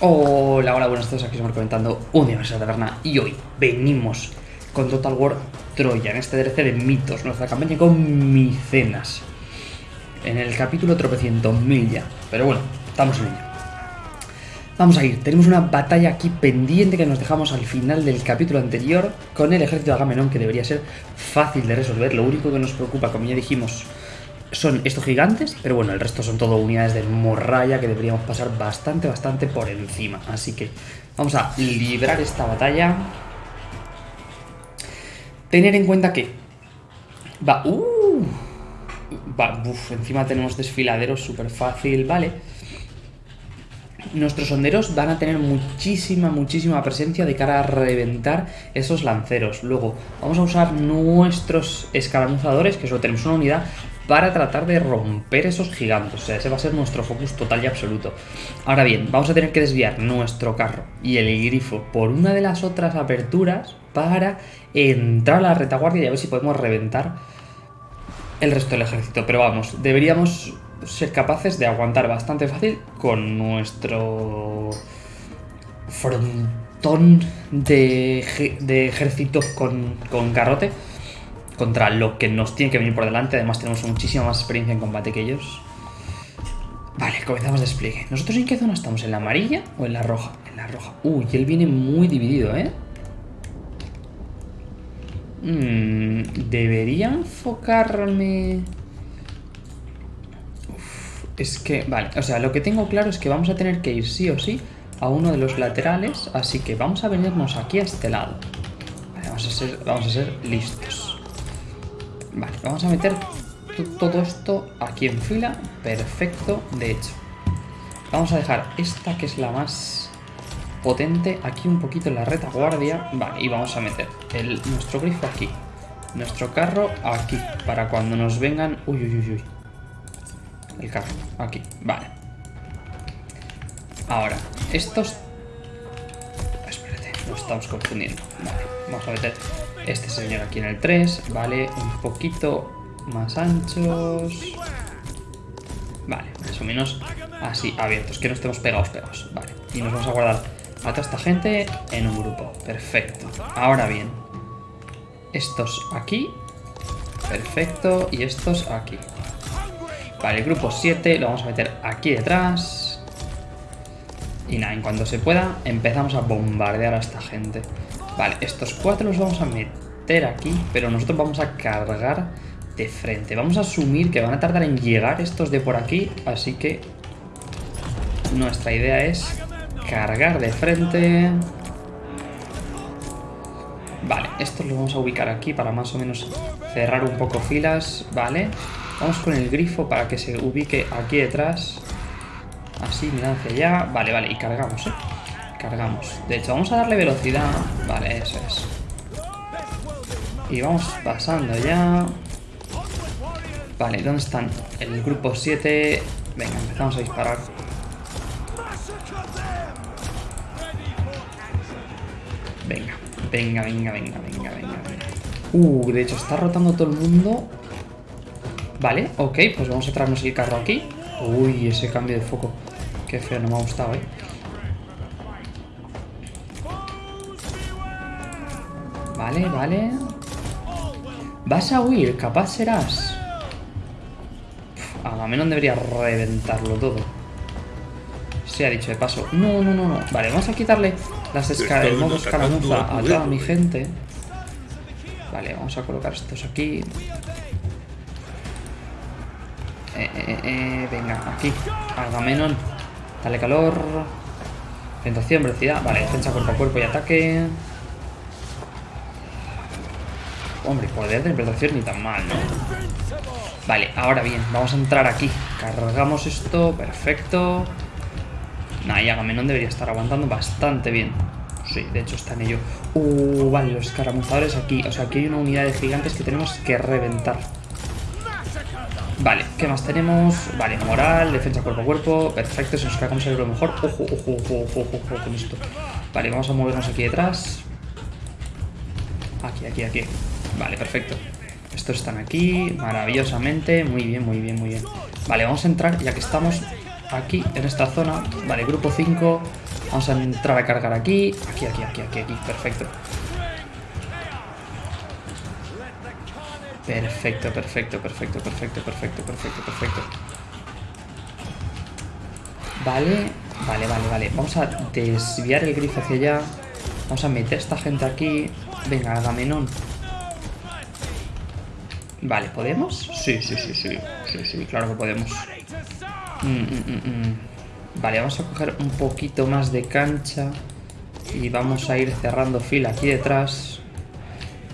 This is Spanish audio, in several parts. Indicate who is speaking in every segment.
Speaker 1: Hola, hola, buenas tardes, aquí estamos comentando un día más en la taberna y hoy venimos con Total War Troya, en este DLC de mitos, nuestra campaña con micenas. En el capítulo tropecientos mil ya, pero bueno, estamos en ello. Vamos a ir, tenemos una batalla aquí pendiente que nos dejamos al final del capítulo anterior con el ejército de Agamenón que debería ser fácil de resolver. Lo único que nos preocupa, como ya dijimos, son estos gigantes, pero bueno, el resto son todo unidades de morralla que deberíamos pasar bastante, bastante por encima. Así que vamos a librar esta batalla. Tener en cuenta que va... Uh, va uf, encima tenemos desfiladeros súper fácil, vale. Nuestros sonderos van a tener muchísima, muchísima presencia de cara a reventar esos lanceros. Luego, vamos a usar nuestros escaramuzadores, que solo tenemos una unidad, para tratar de romper esos gigantes. O sea, ese va a ser nuestro focus total y absoluto. Ahora bien, vamos a tener que desviar nuestro carro y el grifo por una de las otras aperturas para entrar a la retaguardia y a ver si podemos reventar el resto del ejército. Pero vamos, deberíamos ser capaces de aguantar bastante fácil con nuestro frontón de, de ejército con, con garrote contra lo que nos tiene que venir por delante. Además tenemos muchísima más experiencia en combate que ellos. Vale, comenzamos despliegue. ¿Nosotros en qué zona estamos? ¿En la amarilla o en la roja? En la roja. Uy, él viene muy dividido, ¿eh? Mm, debería enfocarme... Es que, vale, o sea, lo que tengo claro es que vamos a tener que ir sí o sí a uno de los laterales, así que vamos a venirnos aquí a este lado. Vale, vamos a ser, vamos a ser listos. Vale, vamos a meter todo esto aquí en fila. Perfecto, de hecho. Vamos a dejar esta que es la más potente aquí un poquito en la retaguardia. Vale, y vamos a meter el, nuestro grifo aquí. Nuestro carro aquí. Para cuando nos vengan... Uy, uy, uy, uy. El carro, aquí. Vale. Ahora, estos... Espérate, nos estamos confundiendo. Vale, vamos a meter este señor aquí en el 3, ¿vale? Un poquito más anchos. Vale, más o menos así, abiertos, que no estemos pegados, pegados. Vale, y nos vamos a guardar a toda esta gente en un grupo. Perfecto. Ahora bien, estos aquí. Perfecto. Y estos aquí. Vale, grupo 7 lo vamos a meter aquí detrás. Y nada, en cuanto se pueda, empezamos a bombardear a esta gente. Vale, estos cuatro los vamos a meter aquí, pero nosotros vamos a cargar de frente. Vamos a asumir que van a tardar en llegar estos de por aquí, así que nuestra idea es cargar de frente. Vale, estos los vamos a ubicar aquí para más o menos cerrar un poco filas, ¿vale? Vamos con el grifo para que se ubique aquí detrás. Así, mirad hacia allá. Vale, vale, y cargamos, ¿eh? Cargamos. De hecho, vamos a darle velocidad. Vale, eso es. Y vamos pasando ya. Vale, ¿dónde están? El grupo 7. Venga, empezamos a disparar. Venga, venga, venga, venga, venga, venga. Uh, de hecho, está rotando todo el mundo. Vale, ok, pues vamos a traernos el carro aquí. Uy, ese cambio de foco. Qué feo, no me ha gustado, eh. Vale, vale. Vas a huir, capaz serás. Agamenón debería reventarlo todo. Se ha dicho de paso. No, no, no, no. Vale, vamos a quitarle las el modo escaramuza a toda mi gente. Vale, vamos a colocar estos aquí. Eh, eh, eh, venga, aquí. Agamenón. Dale calor. Tentación, velocidad. Vale, defensa cuerpo a cuerpo y ataque. Hombre, poder de interpretación ni tan mal, ¿no? Vale, ahora bien, vamos a entrar aquí. Cargamos esto, perfecto. Nah, y Agamenón debería estar aguantando bastante bien. Sí, de hecho está en ello. Uh, vale, los escaramuzadores aquí. O sea, aquí hay una unidad de gigantes que tenemos que reventar. Vale, ¿qué más tenemos? Vale, moral, defensa cuerpo a cuerpo. Perfecto, si nos cargamos el lo mejor. Ojo, ojo, ojo, ojo, ojo con esto. Vale, vamos a movernos aquí detrás. Aquí, aquí, aquí. Vale, perfecto. Estos están aquí, maravillosamente. Muy bien, muy bien, muy bien. Vale, vamos a entrar, ya que estamos aquí, en esta zona. Vale, grupo 5. Vamos a entrar a cargar aquí. Aquí, aquí, aquí, aquí, aquí. Perfecto. Perfecto, perfecto, perfecto, perfecto, perfecto, perfecto, perfecto. Vale, vale, vale, vale. Vamos a desviar el grifo hacia allá. Vamos a meter a esta gente aquí. Venga, Agamenón. Vale, ¿podemos? Sí, sí, sí, sí. Sí, sí, claro que podemos. Mm, mm, mm, vale, vamos a coger un poquito más de cancha. Y vamos a ir cerrando fila aquí detrás.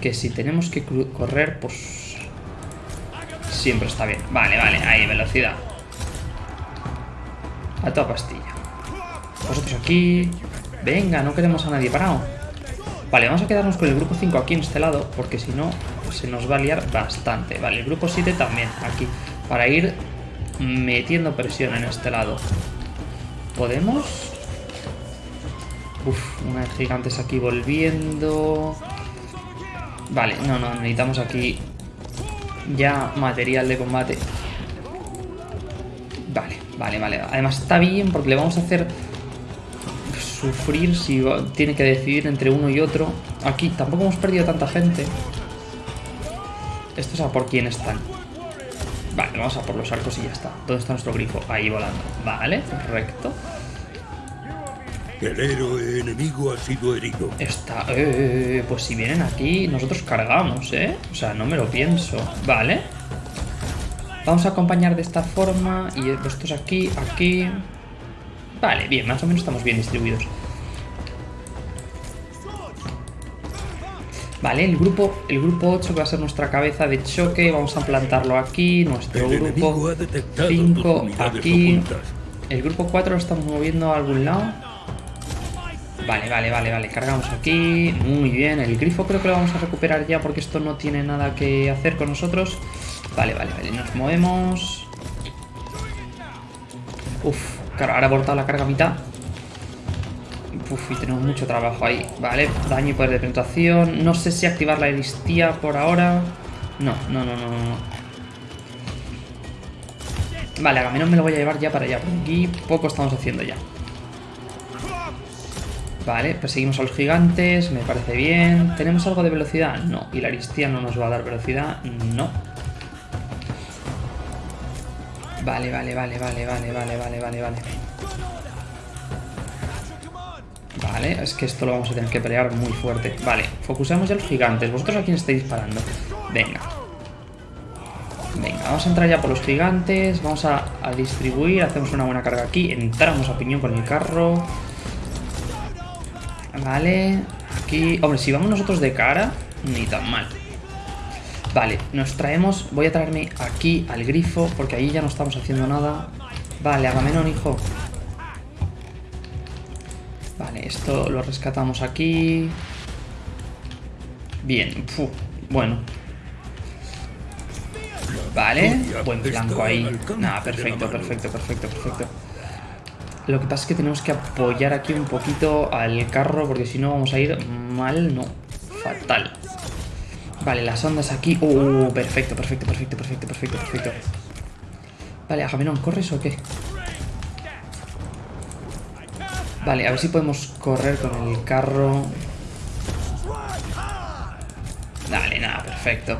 Speaker 1: Que si tenemos que correr, pues... Siempre está bien. Vale, vale, ahí, velocidad. A toda pastilla. Vosotros aquí. Venga, no queremos a nadie parado. Vale, vamos a quedarnos con el grupo 5 aquí en este lado, porque si no, se nos va a liar bastante. Vale, el grupo 7 también aquí, para ir metiendo presión en este lado. ¿Podemos? Uf, una de gigantes aquí volviendo. Vale, no, no, necesitamos aquí ya material de combate. Vale, vale, vale. Además está bien porque le vamos a hacer sufrir si tiene que decidir entre uno y otro. Aquí tampoco hemos perdido tanta gente. Esto es a por quién están. Vale, vamos a por los arcos y ya está. ¿Dónde está nuestro grifo? Ahí volando. Vale, correcto.
Speaker 2: El héroe enemigo ha sido herido.
Speaker 1: Está... Eh, pues si vienen aquí, nosotros cargamos, ¿eh? O sea, no me lo pienso. Vale. Vamos a acompañar de esta forma. Y estos aquí, aquí... Vale, bien, más o menos estamos bien distribuidos. Vale, el grupo, el grupo 8 va a ser nuestra cabeza de choque. Vamos a plantarlo aquí. Nuestro grupo 5 aquí. El grupo 4 lo estamos moviendo a algún lado. Vale, vale, vale, vale. Cargamos aquí. Muy bien. El grifo creo que lo vamos a recuperar ya porque esto no tiene nada que hacer con nosotros. Vale, vale, vale. Nos movemos. Uf, Claro, ahora ha abortado la carga a mitad. Uf, y tenemos mucho trabajo ahí. Vale, daño y poder de penetración. No sé si activar la eristía por ahora. No, no, no, no, no. Vale, Agamenón me lo voy a llevar ya para allá. Porque aquí poco estamos haciendo ya. Vale, perseguimos a los gigantes. Me parece bien. ¿Tenemos algo de velocidad? No. ¿Y la aristía no nos va a dar velocidad? No. Vale, vale, vale, vale, vale, vale, vale, vale, vale. Es que esto lo vamos a tener que pelear muy fuerte. Vale, focusamos ya a los gigantes. ¿Vosotros a quién estáis disparando? Venga. Venga, vamos a entrar ya por los gigantes. Vamos a, distribuir. Hacemos una buena carga aquí. Entramos a piñón con el carro. Vale. Aquí... Hombre, si vamos nosotros de cara, ni tan mal. Vale, nos traemos... Voy a traerme aquí al grifo, porque ahí ya no estamos haciendo nada. Vale, Agamenón, hijo. Vale, esto lo rescatamos aquí. Bien, bueno. Vale, buen flanco ahí. Nada, perfecto, perfecto, perfecto, perfecto. Lo que pasa es que tenemos que apoyar aquí un poquito al carro, porque si no vamos a ir mal, no, fatal. Vale, las ondas aquí. Uh, perfecto, perfecto, perfecto, perfecto, perfecto, perfecto. Vale, Agamenón, ¿corres o qué? Vale, a ver si podemos correr con el carro. Dale, nada, perfecto.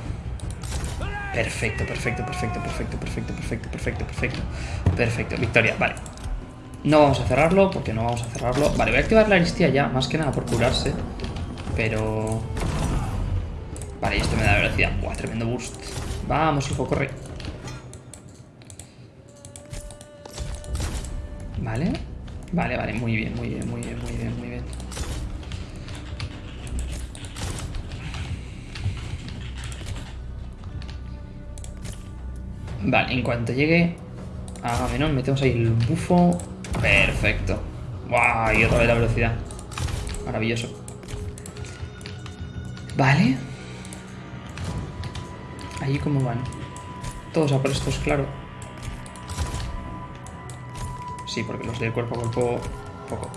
Speaker 1: Perfecto, perfecto, perfecto, perfecto, perfecto, perfecto, perfecto, perfecto. Perfecto, victoria, vale. No vamos a cerrarlo, porque no vamos a cerrarlo. Vale, voy a activar la aristía ya, más que nada por curarse. Pero... Vale, esto me da velocidad. Buah, tremendo boost. Vamos, hijo, corre. Vale. Vale, vale, muy bien, muy bien, muy bien, muy bien, muy bien. Vale, en cuanto llegue a Agamenón, metemos ahí el bufo. Perfecto. ¡Guau! Y otra vez la velocidad. Maravilloso. Vale. Allí cómo van. Todos a por estos, claro. Sí, porque los del cuerpo a cuerpo... Poco.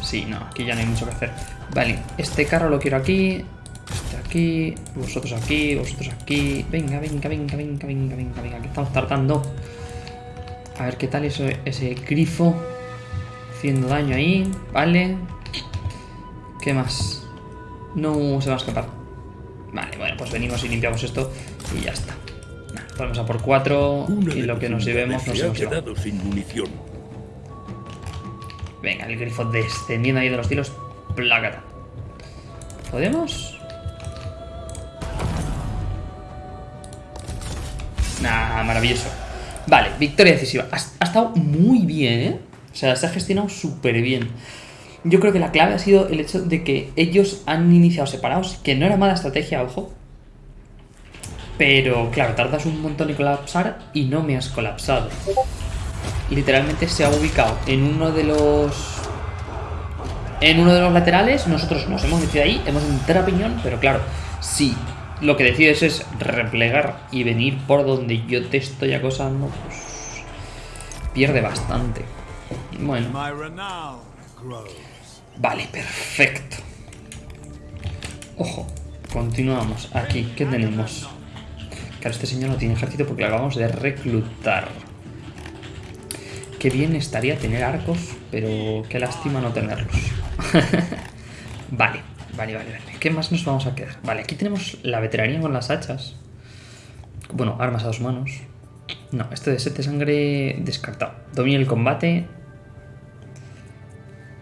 Speaker 1: Sí, no, aquí ya no hay mucho que hacer. Vale, este carro lo quiero aquí. Este aquí. Vosotros aquí, vosotros aquí. Venga, venga, venga, venga, venga, venga, venga. Que estamos tardando. A ver qué tal ese, ese grifo. haciendo daño ahí, vale. ¿Qué más? No se va a escapar. Vale, bueno, pues venimos y limpiamos esto y ya está. Vamos a por cuatro
Speaker 2: Una
Speaker 1: y
Speaker 2: de
Speaker 1: lo que nos llevemos nos hemos llevado.
Speaker 2: sin munición.
Speaker 1: Venga, el grifo descendiendo ahí de los tiros. Plácata. ¿Podemos? Nah, maravilloso. Vale, victoria decisiva. Ha, ha estado muy bien, ¿eh? O sea, se ha gestionado súper bien. Yo creo que la clave ha sido el hecho de que ellos han iniciado separados, que no era mala estrategia, ojo. Pero, claro, tardas un montón en colapsar y no me has colapsado. Literalmente se ha ubicado en uno de los... En uno de los laterales, nosotros nos hemos metido ahí, hemos entrado a piñón, pero claro, si lo que decides es replegar y venir por donde yo te estoy acosando, pues pierde bastante. Bueno, vale, perfecto. Ojo, continuamos. Aquí, ¿qué tenemos? Claro, este señor no tiene ejército porque lo acabamos de reclutar. Qué bien estaría tener arcos, pero qué lástima no tenerlos. vale, vale, vale, vale. ¿Qué más nos vamos a quedar? Vale, aquí tenemos la veteranía con las hachas. Bueno, armas a dos manos. No, este de set de sangre descartado. Domina el combate.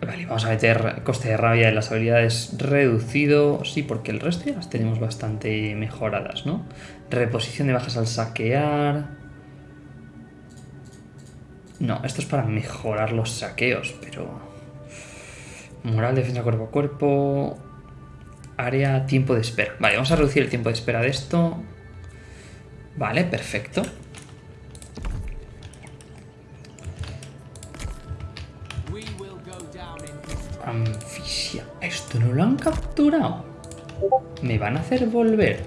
Speaker 1: Vale, vamos a meter coste de rabia de las habilidades reducido. Sí, porque el resto ya las tenemos bastante mejoradas, ¿no? Reposición de bajas al saquear. No, esto es para mejorar los saqueos, pero... Moral, defensa cuerpo a cuerpo... Área, tiempo de espera. Vale, vamos a reducir el tiempo de espera de esto. Vale, perfecto. Anfisia. ¿Esto no lo han capturado? ¿Me van a hacer volver?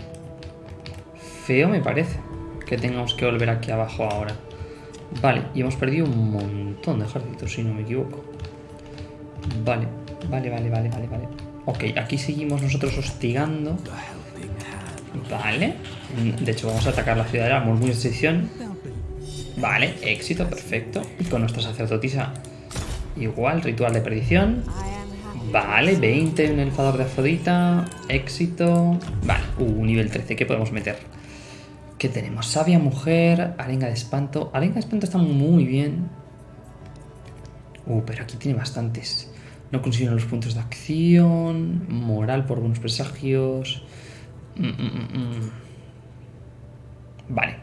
Speaker 1: Feo me parece que tengamos que volver aquí abajo ahora. Vale, y hemos perdido un montón de ejércitos, si no me equivoco. Vale, vale, vale, vale, vale, vale. Ok, aquí seguimos nosotros hostigando. Vale. De hecho, vamos a atacar la ciudad de la sedición. Vale, éxito, perfecto. Y con nuestra sacerdotisa igual, ritual de perdición. Vale, 20 en el fador de Afrodita. Éxito. Vale, uh, nivel 13. ¿Qué podemos meter? ¿Qué tenemos? Sabia mujer, arenga de espanto. Arenga de espanto está muy bien. Uh, pero aquí tiene bastantes. No consiguen los puntos de acción. Moral por buenos presagios. Mm, mm, mm. Vale.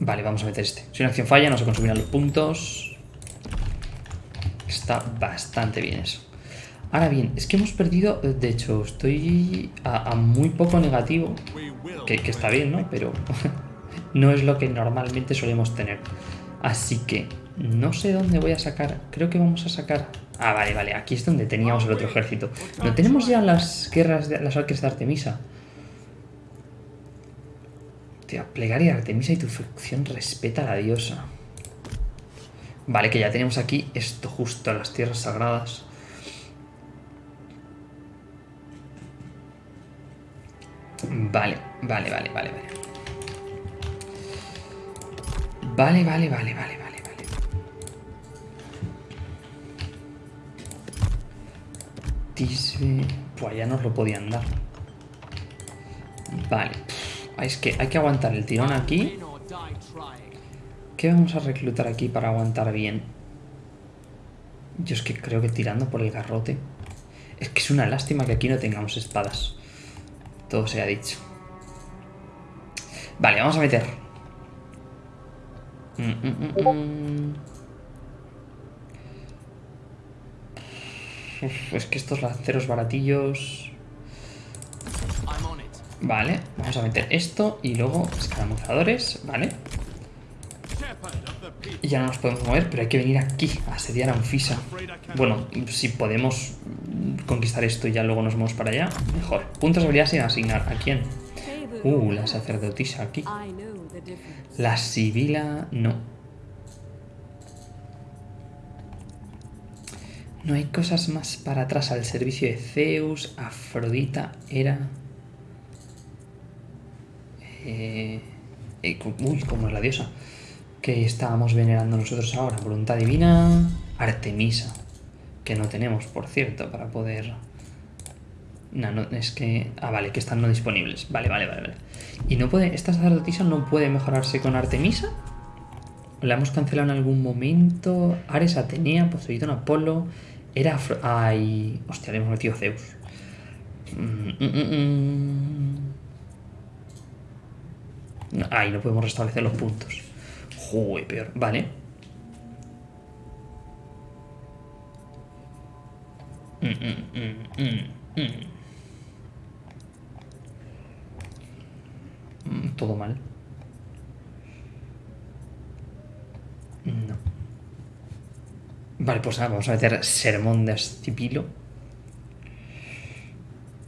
Speaker 1: Vale, vamos a meter este. Si una acción falla, no se consumirán los puntos. Está bastante bien eso. Ahora bien, es que hemos perdido... De hecho, estoy a, muy poco negativo. Que, está bien, ¿no? Pero no es lo que normalmente solemos tener. Así que no sé dónde voy a sacar. Creo que vamos a sacar... Ah, vale, vale. Aquí es donde teníamos el otro ejército. No tenemos ya las guerras de las arques de Artemisa. Tío, plegaria de Artemisa y tu facción respeta a la diosa. Vale, que ya tenemos aquí esto justo, las tierras sagradas. Vale, vale, vale, vale, vale. Vale, vale, vale, vale, vale, vale. Tisbe... Pues ya nos lo podían dar. Vale. Es que hay que aguantar el tirón aquí. ¿Qué vamos a reclutar aquí para aguantar bien? Yo es que creo que tirando por el garrote. Es que es una lástima que aquí no tengamos espadas. Todo se ha dicho. Vale, vamos a meter. Mm, mm, mm. Uf, es que estos lanceros baratillos... Vale, vamos a meter esto y luego escaramuzadores, ¿vale? Y ya no nos podemos mover, pero hay que venir aquí a asediar a Anfisa. Bueno, si podemos conquistar esto y ya luego nos movemos para allá, mejor. Puntos de habilidad sin asignar. ¿A quién? Uh, la sacerdotisa aquí. La sibila, no. No hay cosas más para atrás al servicio de Zeus, Afrodita, Hera. Eh, eh, uy, como es la diosa. Que estábamos venerando nosotros ahora? Voluntad divina, Artemisa, que no tenemos, por cierto, para poder... No, no, es que... Ah, vale, que están no disponibles. Vale, vale, vale, vale. ¿Y no puede... esta sacerdotisa no puede mejorarse con Artemisa? ¿La hemos cancelado en algún momento? Ares, Atenea, Poseidón, Apolo... Era... Afro- Ay... Hostia, le hemos metido Zeus. Mm, mm, mm, mm. Ay, no podemos restablecer los puntos. Joder, peor. Vale. Mm, mm, mm, Todo mal. No. Vale, pues nada, vamos a meter sermón de Astipilo.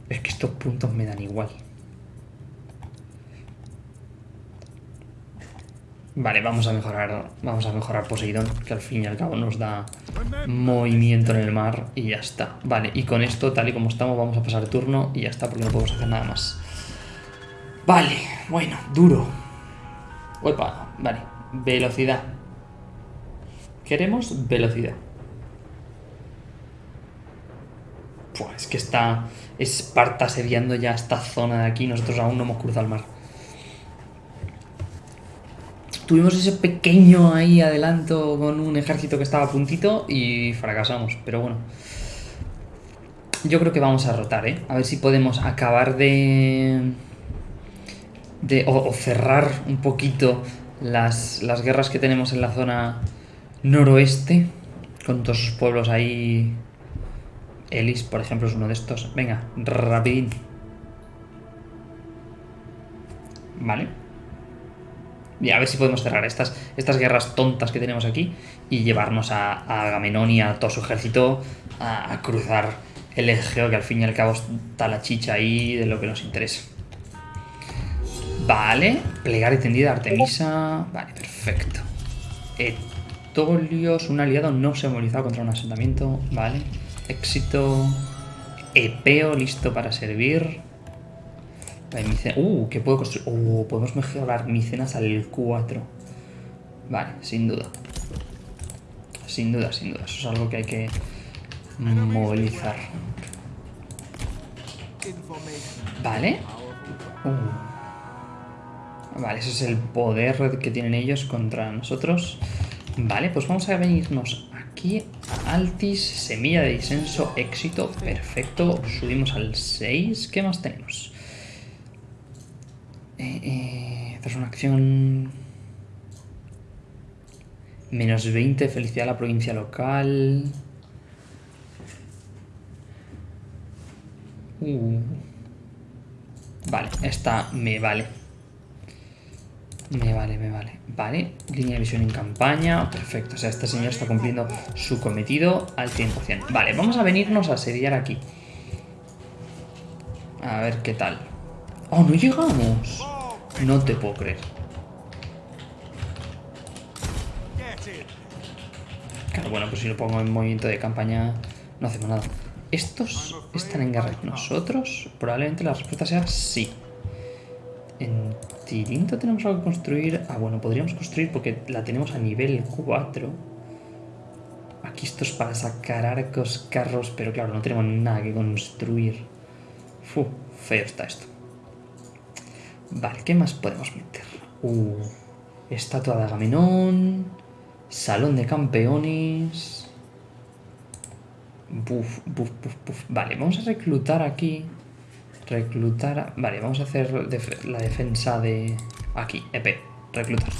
Speaker 1: Es que estos puntos me dan igual. Vale, vamos a mejorar. Vamos a mejorar Poseidón, que al fin y al cabo nos da movimiento en el mar y ya está. Vale, y con esto, tal y como estamos, vamos a pasar turno y ya está, porque no podemos hacer nada más. Vale, bueno, duro. Uepa, vale. Velocidad. Queremos velocidad. Es que está Esparta asediando ya esta zona de aquí. Nosotros aún no hemos cruzado el mar. Tuvimos ese pequeño ahí adelanto con un ejército que estaba a puntito y fracasamos. Pero bueno. Yo creo que vamos a rotar, ¿eh? A ver si podemos acabar de... de o, cerrar un poquito las, las guerras que tenemos en la zona noroeste. Con todos esos pueblos ahí Elis, por ejemplo, es uno de estos. Venga, rapidín. Vale. Y a ver si podemos cerrar estas, estas guerras tontas que tenemos aquí y llevarnos a, a Agamenón y a todo su ejército a, a cruzar el Egeo, que al fin y al cabo está la chicha ahí de lo que nos interesa. Vale, plegar y tendida Artemisa. Vale, perfecto. Etolios, un aliado no se ha movilizado contra un asentamiento. Vale. Éxito. Epeo, listo para servir. Uh, que puedo construir. Uh, podemos mejorar Micenas al 4. Vale, sin duda. Sin duda, sin duda. Eso es algo que hay que movilizar. Vale. Uh. Vale, ese es el poder que tienen ellos contra nosotros. Vale, pues vamos a venirnos aquí a Altis, semilla de disenso, éxito, perfecto. Subimos al 6. ¿Qué más tenemos? Eh, eh, una acción... Menos 20, felicidad a la provincia local. Uh. Vale, esta me vale. Me vale, me vale. Vale, línea de visión en campaña. Perfecto, o sea, este señor está cumpliendo su cometido al 100%. Vale, vamos a venirnos a asediar aquí. A ver qué tal. ¡Oh, no llegamos! No te puedo creer. Claro, bueno, pues si lo pongo en movimiento de campaña no hacemos nada. ¿Estos están en guerra con nosotros? Probablemente la respuesta sea sí. En Tirinto tenemos algo que construir. Ah, bueno, podríamos construir porque la tenemos a nivel 4. Aquí esto es para sacar arcos, carros, pero claro, no tenemos nada que construir. Fu, feo está esto. Vale, ¿qué más podemos meter? Uh, estatua de Agamenón. Salón de campeones. Buf, buf, buf, buf. Vale, vamos a reclutar aquí. Reclutar. a- Vale, vamos a hacer def- la defensa de. Aquí, EP. Reclutar.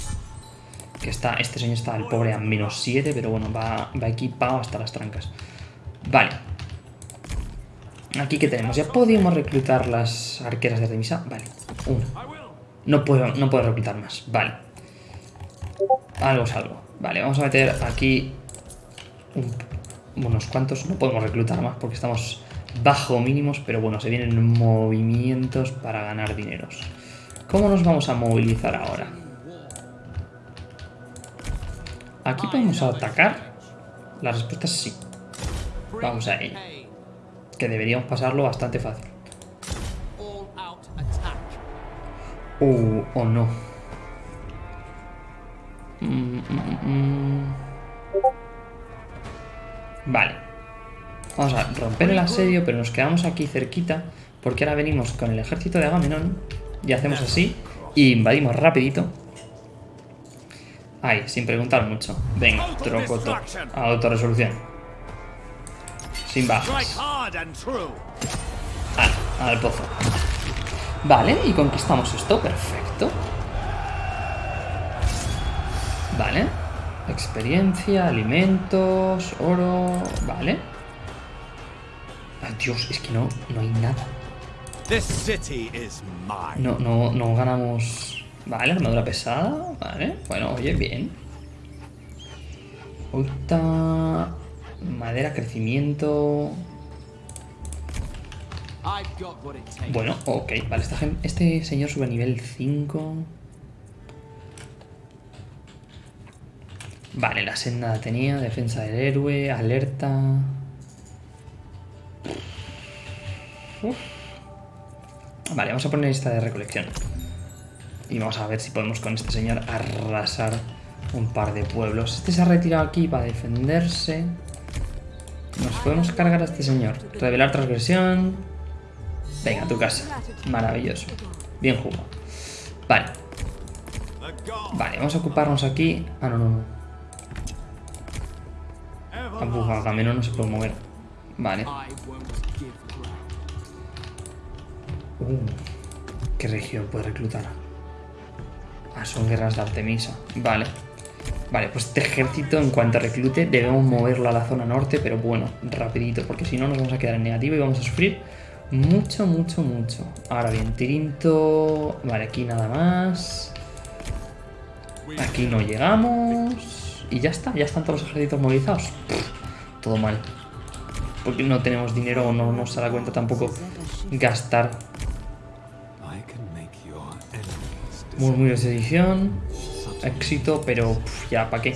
Speaker 1: Que está. Este señor está, el pobre, a menos 7, pero bueno, va, va equipado hasta las trancas. Vale. Aquí que tenemos. Ya podíamos reclutar las arqueras de Artemisa. Vale, una. No puedo, no puedo reclutar más. Vale. Algo es algo. Vale, vamos a meter aquí un- unos cuantos. No podemos reclutar más porque estamos bajo mínimos, pero bueno, se vienen movimientos para ganar dineros. ¿Cómo nos vamos a movilizar ahora? ¿Aquí podemos atacar? La respuesta es sí. Vamos a ello. Que deberíamos pasarlo bastante fácil. Uh, o no. Mm, mm, mm. Vale. Vamos a romper el asedio, pero nos quedamos aquí cerquita. Porque ahora venimos con el ejército de Agamenón. Y hacemos así. Y invadimos rapidito. Ahí, sin preguntar mucho. Venga, trocoto. Autorresolución. Sin bajas. Ah, al pozo. Vale, y conquistamos esto. Perfecto. Vale. Experiencia, alimentos, oro... Vale. Dios, es que no, no hay nada. No, no, no ganamos... Vale, armadura pesada. Vale, bueno, oye, bien. Ulta... Madera, crecimiento... Bueno, ok, vale, esta este señor sube a nivel 5. Vale, la senda tenía, defensa del héroe, alerta... Vale, vamos a poner esta de recolección. Y vamos a ver si podemos con este señor arrasar un par de pueblos. Este se ha retirado aquí para defenderse. Nos podemos cargar a este señor. Revelar transgresión. Venga, a tu casa. Maravilloso. Bien jugado. Vale. Vale, vamos a ocuparnos aquí. Ah, no, no, no. Ah, Agamenón no se puede mover. Vale. Uh, ¿Qué región puede reclutar? Ah, son guerras de Artemisa. Vale. Vale, pues este ejército en cuanto reclute debemos moverlo a la zona norte, pero bueno, rapidito, porque si no nos vamos a quedar en negativo y vamos a sufrir mucho, mucho, mucho. Ahora bien, Tirinto... Vale, aquí nada más. Aquí no llegamos. Y ya está, ya están todos los ejércitos movilizados. todo mal. Porque no tenemos dinero o no nos da cuenta tampoco gastar. Murmullo de sedición. Éxito, pero ya, ¿para qué?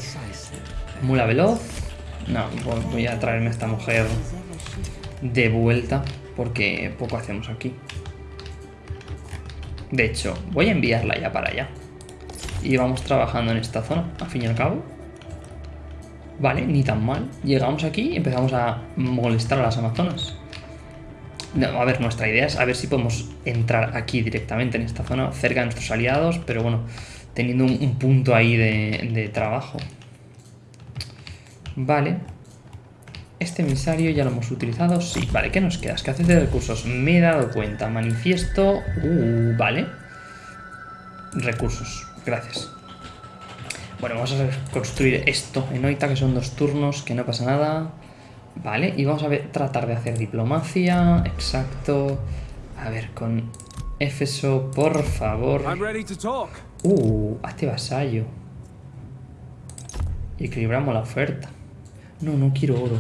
Speaker 1: Mula veloz. No, voy a traerme a esta mujer de vuelta porque poco hacemos aquí. De hecho, voy a enviarla ya para allá. Y vamos trabajando en esta zona, al fin y al cabo. Vale, ni tan mal. Llegamos aquí y empezamos a molestar a las amazonas. a ver, nuestra idea es a ver si podemos entrar aquí directamente en esta zona, cerca de nuestros aliados, pero bueno, teniendo un, punto ahí de, de trabajo. Vale, este emisario ya lo hemos utilizado. Sí, vale, ¿qué nos queda? Escasez de recursos. Me he dado cuenta. Manifiesto. Uh, vale. Recursos. Gracias. Bueno, vamos a construir esto en Oita, que son dos turnos, que no pasa nada. Vale, y vamos a ver, tratar de hacer diplomacia. Exacto. A ver, con Éfeso, por favor. Uh, hazte vasallo. Y equilibramos la oferta. No, no quiero oro.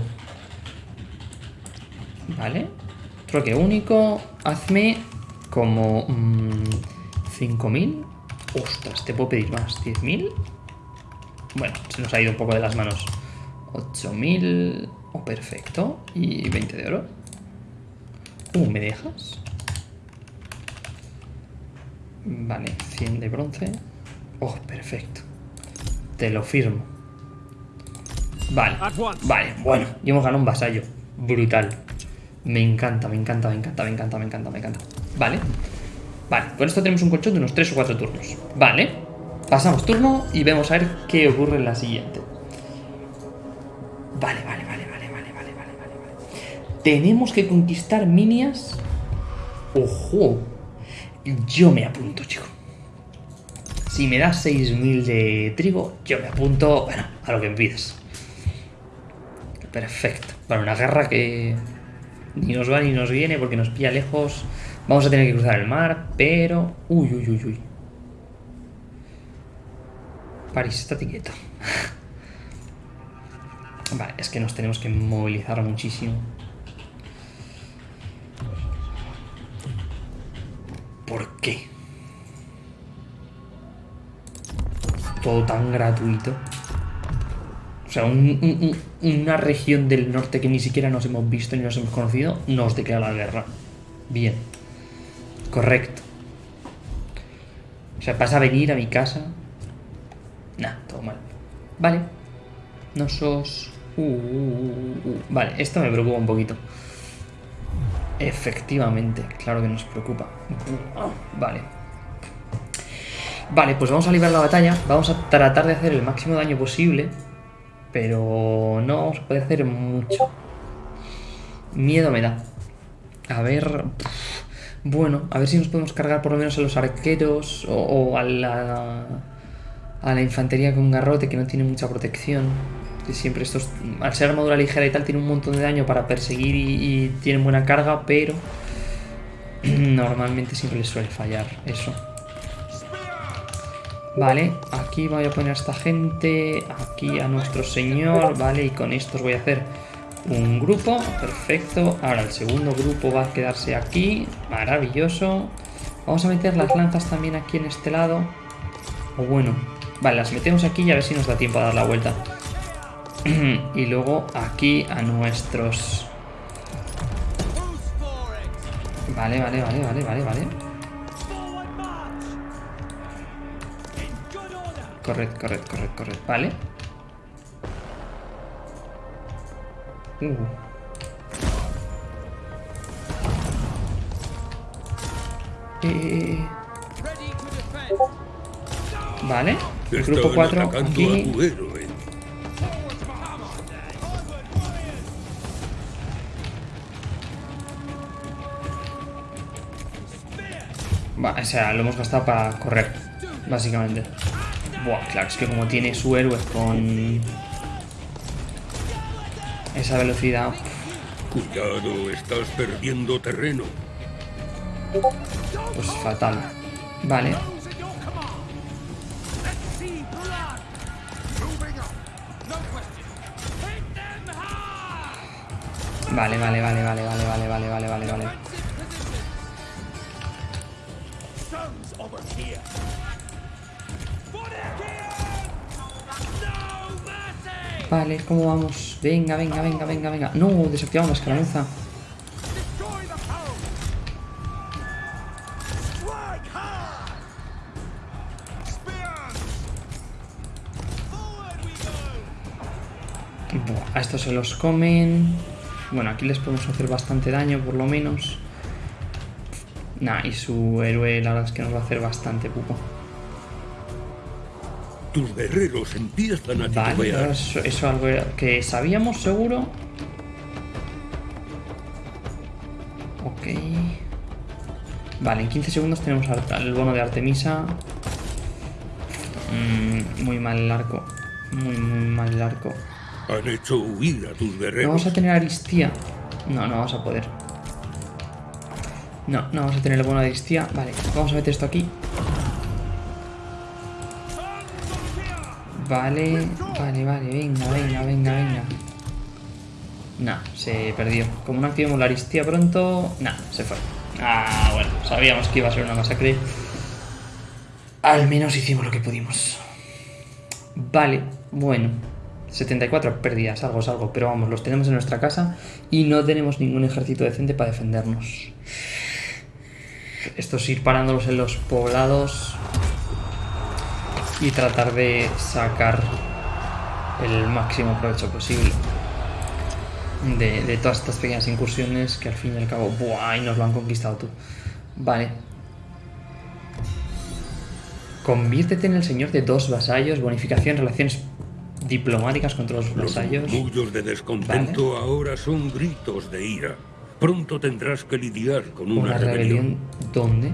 Speaker 1: Vale. Troque único. Hazme como... 5.000. Mm, Ostras, te puedo pedir más. ¿10.000? Bueno, se nos ha ido un poco de las manos. 8.000. Oh, perfecto. Y 20 de oro. Uh, ¿me dejas? Vale, 100 de bronce. Oh, perfecto. Te lo firmo. Vale, vale, bueno. Y hemos ganado un vasallo. Brutal. Me encanta, me encanta, me encanta, me encanta, me encanta, me encanta. Vale. Vale, con esto tenemos un colchón de unos 3 o 4 turnos. Vale. Pasamos turno y vemos a ver qué ocurre en la siguiente. Vale, vale, vale, vale, vale, vale, vale, vale. Tenemos que conquistar Minias. ¡Ojo! Yo me apunto, chico. Si me das 6.000 de trigo, yo me apunto, bueno, a lo que me pidas. Perfecto. Para una guerra que ni nos va ni nos viene porque nos pilla lejos. Vamos a tener que cruzar el mar, pero... Uy, uy, uy, uy. París, está quieto. vale, es que nos tenemos que movilizar muchísimo. ¿Por qué? Todo tan gratuito. O sea, una región del norte que ni siquiera nos hemos visto ni nos hemos conocido, nos declara la guerra. Bien. Correcto. O sea, vas a venir a mi casa. Nah, todo mal. Vale. No sos... Vale, esto me preocupa un poquito. Efectivamente, claro que nos preocupa. Vale. Vale, pues vamos a librar la batalla. Vamos a tratar de hacer el máximo daño posible. Pero no a poder hacer mucho. Miedo me da. A ver... Bueno, a ver si nos podemos cargar por lo menos a los arqueros o, o a la... A la infantería con garrote que no tiene mucha protección. Que siempre estos, al ser armadura ligera y tal, tiene un montón de daño para perseguir y, y tienen buena carga, pero normalmente siempre les suele fallar eso. Vale, aquí voy a poner a esta gente, aquí a nuestro señor, vale, y con estos voy a hacer un grupo, perfecto. Ahora el segundo grupo va a quedarse aquí, maravilloso. Vamos a meter las lanzas también aquí en este lado. O bueno, vale, las metemos aquí y a ver si nos da tiempo a dar la vuelta. y luego aquí a nuestros... Vale, vale, vale, vale, vale, vale. Correcto, correcto, correcto, correcto. Vale. Uh. Eh, vale. El grupo
Speaker 2: Están
Speaker 1: 4
Speaker 2: atacando a
Speaker 1: aquí. Va, o sea, lo hemos gastado para correr, básicamente. Buah, claro, es que como tiene su héroe con esa velocidad,
Speaker 2: Cuidado, estás perdiendo terreno.
Speaker 1: pues fatal. Vale, vale, vale, vale, vale, vale, vale, vale, vale, vale, vale. Vale, ¿cómo vamos? Venga, venga, venga, venga, venga. No, desactivamos la escaramuza. A estos se los comen. Bueno, aquí les podemos hacer bastante daño, por lo menos. Nah, y su héroe la verdad es que nos va a hacer bastante pupo.
Speaker 2: Tus guerreros empiezan a
Speaker 1: Vale, eso, eso algo que sabíamos seguro. Ok. Vale, en 15 segundos tenemos el bono de Artemisa. Mm, muy mal el arco. Muy, muy mal el arco.
Speaker 2: Han hecho huir a tus
Speaker 1: ¿No
Speaker 2: guerreros.
Speaker 1: vamos a tener Aristía? No, no vamos a poder. No, no vamos a tener el bono de Aristía. Vale, vamos a meter esto aquí. Vale, vale, vale, venga, venga, venga, venga. Nah, se perdió. Como no activemos la Aristía pronto... Nah, se fue. Ah, bueno, sabíamos que iba a ser una masacre. Al menos hicimos lo que pudimos. Vale, bueno. 74 pérdidas, algo es algo, pero vamos, los tenemos en nuestra casa y no tenemos ningún ejército decente para defendernos. Esto es ir parándolos en los poblados y tratar de sacar el máximo provecho posible de, de todas estas pequeñas incursiones que al fin y al cabo, ¡buah! Y nos lo han conquistado tú. Vale. Conviértete en el señor de dos vasallos, bonificación, relaciones diplomáticas contra los
Speaker 2: Los
Speaker 1: vasallos.
Speaker 2: murmullos de descontento ahora son gritos de ira. Pronto tendrás que lidiar con una,
Speaker 1: Una rebelión. ¿Dónde?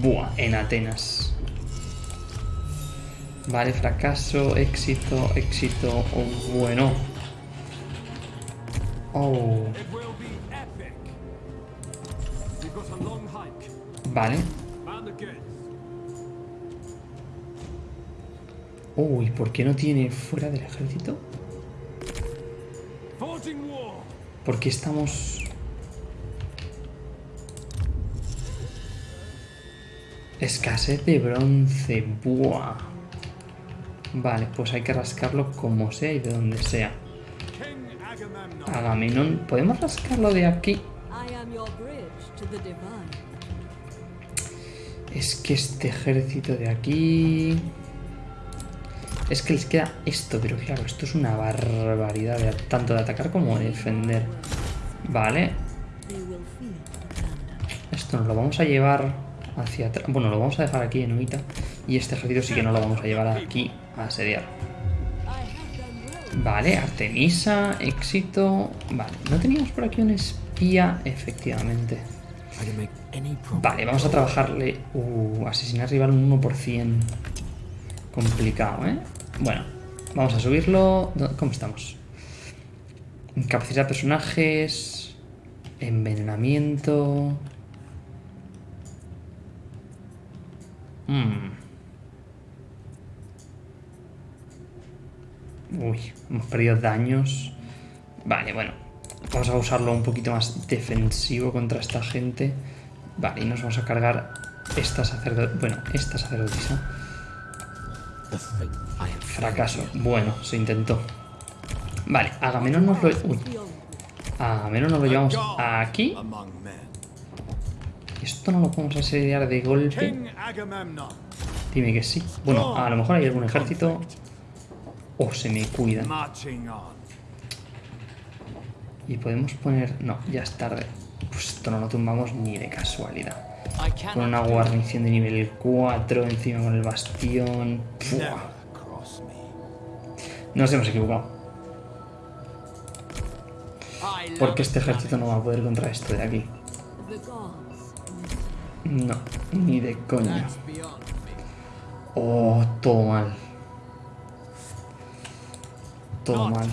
Speaker 1: Buah, en Atenas. Vale, fracaso, éxito, éxito, oh, bueno. Oh. Vale. Uy, oh, ¿por qué no tiene fuera del ejército? ¿Por qué estamos Escasez de bronce, buah. Vale, pues hay que rascarlo como sea y de donde sea. Agamenón, ¿podemos rascarlo de aquí? Es que este ejército de aquí... Es que les queda esto, pero claro, esto es una barbaridad, tanto de atacar como de defender. Vale. Esto nos lo vamos a llevar hacia atrás. Bueno, lo vamos a dejar aquí en Uita. Y este ejército sí que no lo vamos a llevar aquí a asediar. Vale, Artemisa, éxito. Vale, ¿no teníamos por aquí un espía? Efectivamente. Vale, vamos a trabajarle... Uh, asesinar rival un 1%. Complicado, ¿eh? Bueno, vamos a subirlo. ¿Cómo estamos? Capacidad de personajes. Envenenamiento. Hmm. Uy, hemos perdido daños. Vale, bueno. Vamos a usarlo un poquito más defensivo contra esta gente. Vale, y nos vamos a cargar esta sacerdotisa. Bueno, esta sacerdotisa. Fracaso. Bueno, se intentó. Vale, Agamenón nos lo... Uy. Agamenón nos lo llevamos aquí. Esto no lo podemos asediar de golpe. Dime que sí. Bueno, a lo mejor hay algún ejército. O se me cuidan. Y podemos poner... No, ya es tarde. Pues esto no lo tumbamos ni de casualidad. Con una guarnición de nivel 4 encima con el bastión. Nos hemos equivocado. Porque este ejército no va a poder contra esto de aquí. No, ni de coña. Oh, todo mal. Todo mal.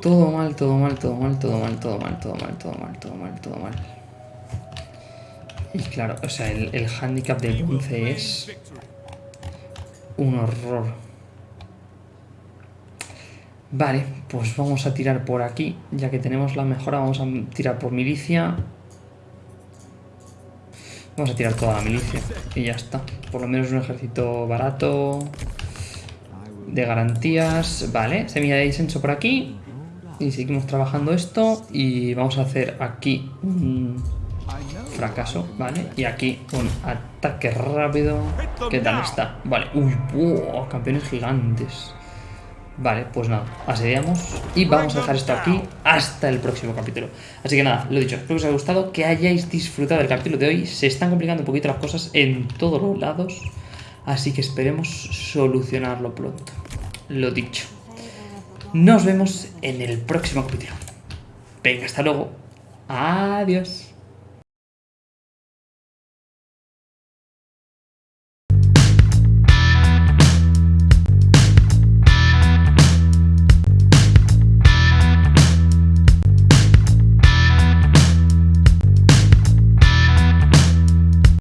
Speaker 1: Todo mal, todo mal, todo mal, todo mal, todo mal, todo mal, todo mal, todo mal, todo mal. Y claro, o sea, el, el handicap del 11 es un horror. Vale, pues vamos a tirar por aquí. Ya que tenemos la mejora, vamos a tirar por milicia. Vamos a tirar toda la milicia. Y ya está. Por lo menos un ejército barato. De garantías. Vale, semilla de disenso por aquí. Y seguimos trabajando esto. Y vamos a hacer aquí un fracaso, ¿vale? Y aquí un ataque rápido. ¿Qué tal está? Vale. Uy, campeones gigantes. Vale, pues nada, asediamos y vamos a dejar esto aquí hasta el próximo capítulo. Así que nada, lo dicho, espero que os haya gustado, que hayáis disfrutado del capítulo de hoy. Se están complicando un poquito las cosas en todos los lados, así que esperemos solucionarlo pronto. Lo dicho. Nos vemos en el próximo capítulo. Venga, hasta luego. Adiós.